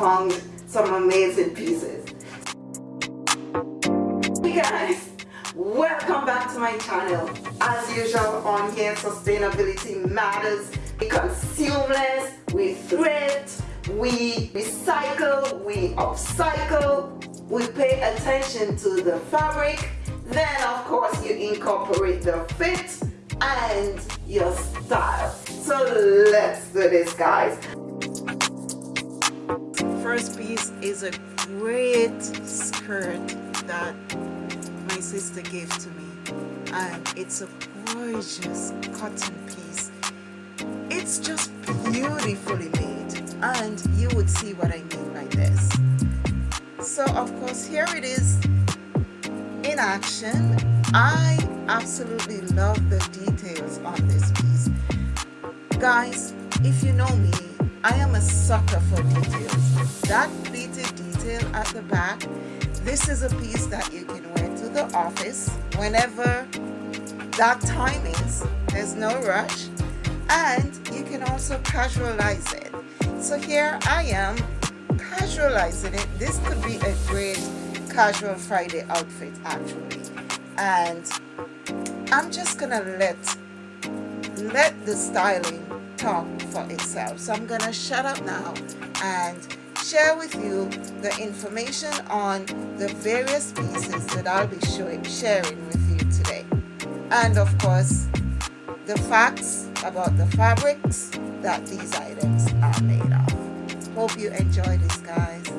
found some amazing pieces. Hey guys, welcome back to my channel. As usual on here, sustainability matters. We consume less, we thrift, we recycle, we upcycle, we pay attention to the fabric, then of course you incorporate the fit and your style. So let's do this guys. First piece is a great skirt that my sister gave to me and it's a gorgeous cotton piece. It's just beautifully made and you would see what I mean by this. So of course here it is in action. I absolutely love the details on this piece. Guys, if you know me, I am a sucker for details. That pleated detail at the back, this is a piece that you can wear to the office whenever that time is. There's no rush. And you can also casualize it. So here I am casualizing it. This could be a great casual Friday outfit actually and I'm just gonna let let the styling talk for itself so I'm gonna shut up now and share with you the information on the various pieces that I'll be showing, sharing with you today and of course the facts about the fabrics that these items are made of. Hope you enjoy this guys.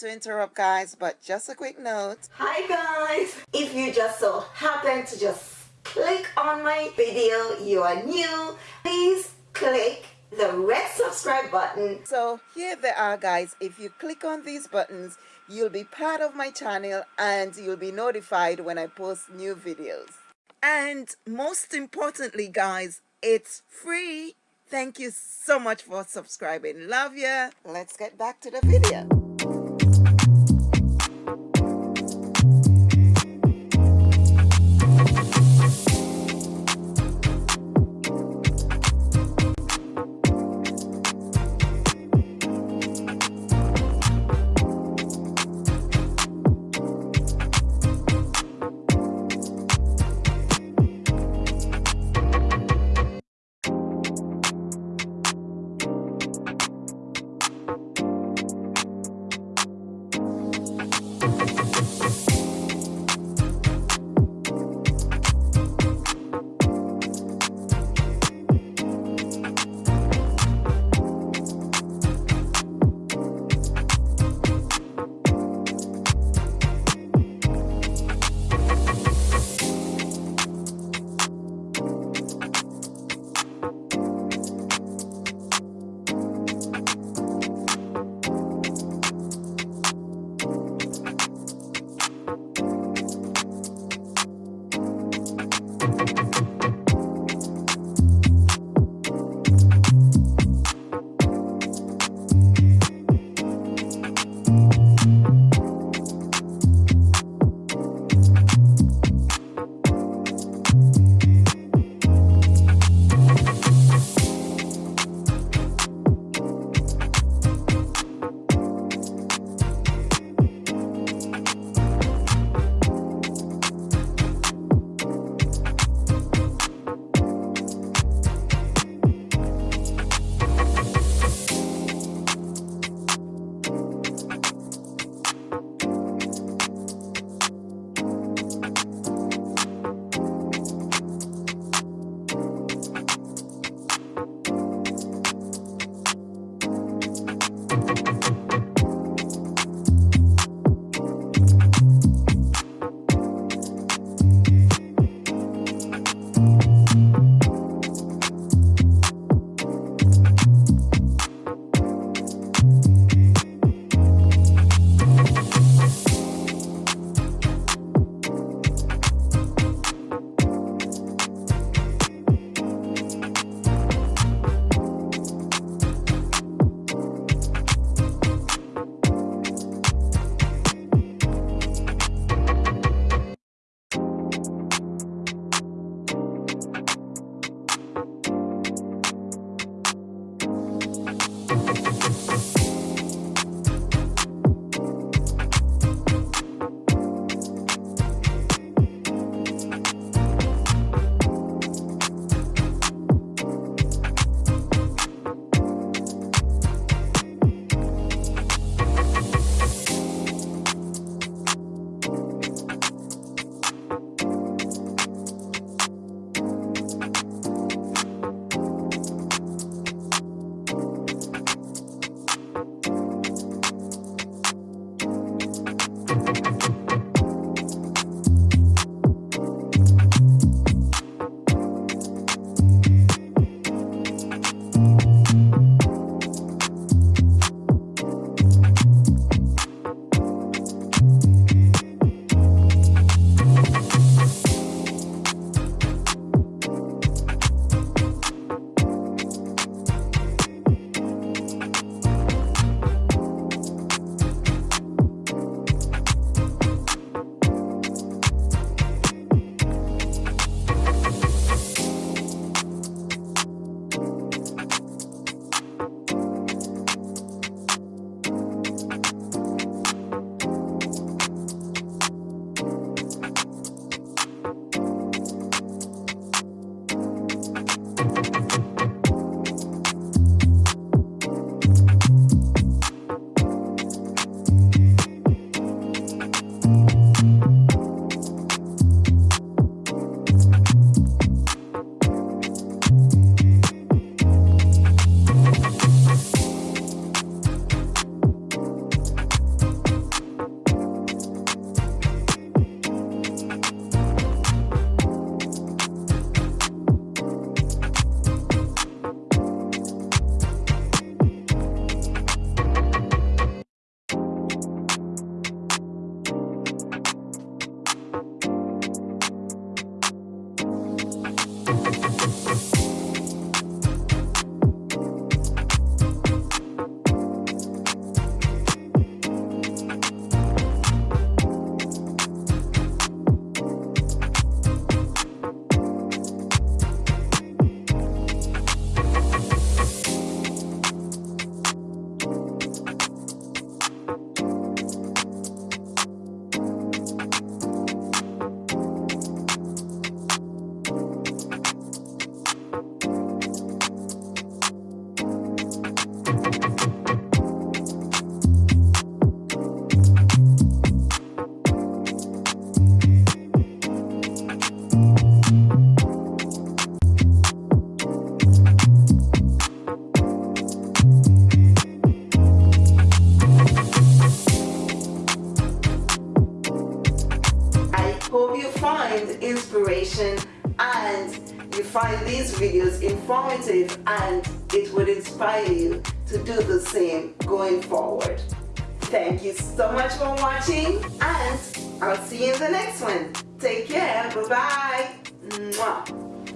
To interrupt guys but just a quick note. Hi guys. If you just so happen to just click on my video you are new please click the red subscribe button. So here they are guys. If you click on these buttons you'll be part of my channel and you'll be notified when I post new videos. And most importantly guys it's free. Thank you so much for subscribing. Love ya. Let's get back to the video you you find inspiration and you find these videos informative and it would inspire you to do the same going forward. Thank you so much for watching and I'll see you in the next one. Take care. Bye-bye.